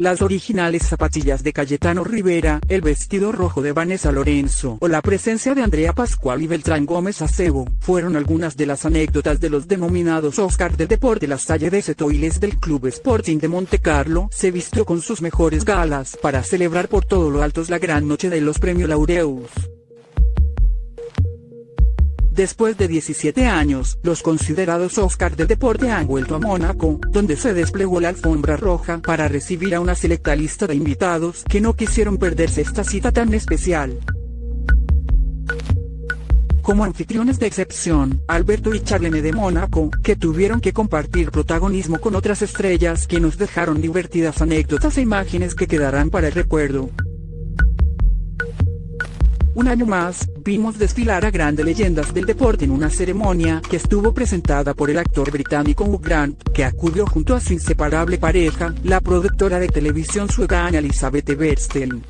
las originales zapatillas de Cayetano Rivera, el vestido rojo de Vanessa Lorenzo o la presencia de Andrea Pascual y Beltrán Gómez Acebo, fueron algunas de las anécdotas de los denominados Oscar del deporte. La salle de Setoiles del Club Sporting de Monte Carlo se vistió con sus mejores galas para celebrar por todo lo alto la gran noche de los premios Laureus. Después de 17 años, los considerados Oscar del deporte han vuelto a Mónaco, donde se desplegó la alfombra roja para recibir a una selecta lista de invitados que no quisieron perderse esta cita tan especial. Como anfitriones de excepción, Alberto y Charlene de Mónaco, que tuvieron que compartir protagonismo con otras estrellas que nos dejaron divertidas anécdotas e imágenes que quedarán para el recuerdo. Un año más, vimos desfilar a grandes leyendas del deporte en una ceremonia que estuvo presentada por el actor británico Hugh Grant, que acudió junto a su inseparable pareja, la productora de televisión sueca Elizabeth Bernstein.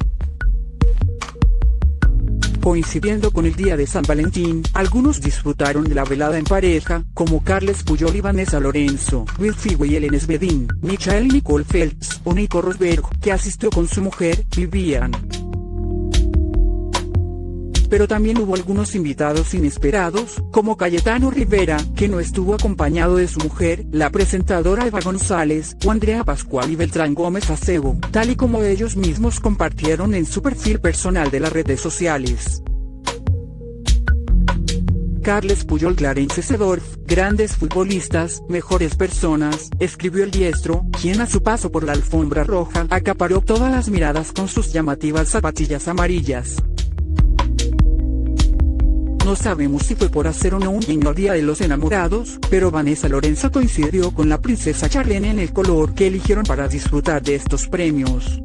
Coincidiendo con el día de San Valentín, algunos disfrutaron de la velada en pareja, como Carles Puyol y Vanessa Lorenzo, Will Figo y Ellen Svedin, Michael y Nicole Phelps, o Nico Rosberg, que asistió con su mujer, Vivian pero también hubo algunos invitados inesperados, como Cayetano Rivera, que no estuvo acompañado de su mujer, la presentadora Eva González, o Andrea Pascual y Beltrán Gómez Acebo, tal y como ellos mismos compartieron en su perfil personal de las redes sociales. Carles Puyol Clarence Sedorf, grandes futbolistas, mejores personas, escribió el diestro, quien a su paso por la alfombra roja acaparó todas las miradas con sus llamativas zapatillas amarillas. No sabemos si fue por hacer o no un guiño Día de los Enamorados, pero Vanessa Lorenzo coincidió con la princesa Charlene en el color que eligieron para disfrutar de estos premios.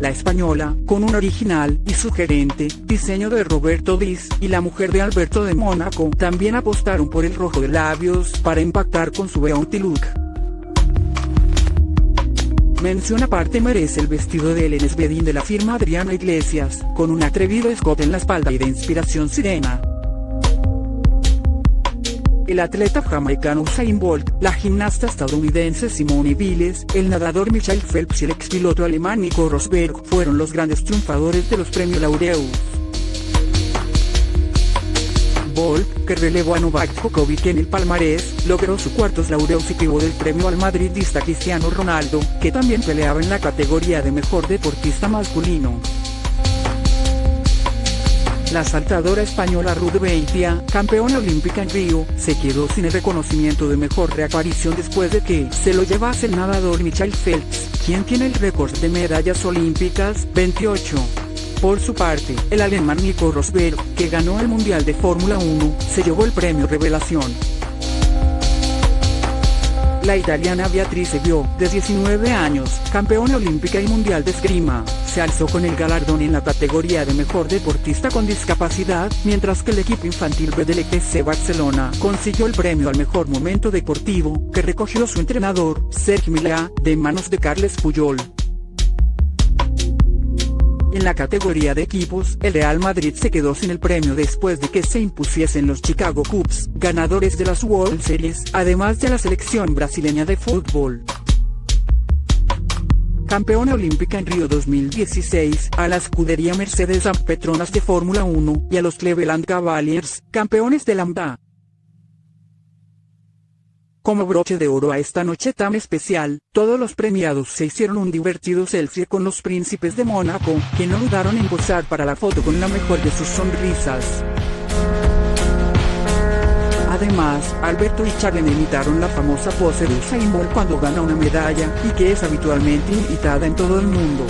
La española, con un original y sugerente diseño de Roberto Diz, y la mujer de Alberto de Mónaco, también apostaron por el rojo de labios para impactar con su beauty look. Mención aparte merece el vestido de Ellen Svedin de la firma Adriana Iglesias, con un atrevido escote en la espalda y de inspiración sirena. El atleta jamaicano Usain Bolt, la gimnasta estadounidense Simone Biles, el nadador Michael Phelps y el expiloto alemán Nico Rosberg fueron los grandes triunfadores de los premios Laureus que relevó a Novak Djokovic en el palmarés, logró su cuarto laureus del premio al madridista Cristiano Ronaldo, que también peleaba en la categoría de mejor deportista masculino. La saltadora española Ruth Beitia, campeona olímpica en Río, se quedó sin el reconocimiento de mejor reaparición después de que se lo llevase el nadador Michael Phelps, quien tiene el récord de medallas olímpicas, 28. Por su parte, el alemán Nico Rosberg, que ganó el Mundial de Fórmula 1, se llevó el premio Revelación. La italiana Beatrice Bio, de 19 años, campeona olímpica y mundial de esgrima, se alzó con el galardón en la categoría de mejor deportista con discapacidad, mientras que el equipo infantil B del ETC Barcelona consiguió el premio al mejor momento deportivo, que recogió su entrenador, Sergio Milá, de manos de Carles Puyol. En la categoría de equipos, el Real Madrid se quedó sin el premio después de que se impusiesen los Chicago Cubs, ganadores de las World Series, además de la selección brasileña de fútbol. Campeona olímpica en Río 2016, a la escudería Mercedes Petronas de Fórmula 1, y a los Cleveland Cavaliers, campeones de Lambda. Como broche de oro a esta noche tan especial, todos los premiados se hicieron un divertido selfie con los príncipes de Mónaco, que no dudaron en posar para la foto con la mejor de sus sonrisas. Además, Alberto y Charlene imitaron la famosa pose de Usain Bolt cuando gana una medalla, y que es habitualmente imitada en todo el mundo.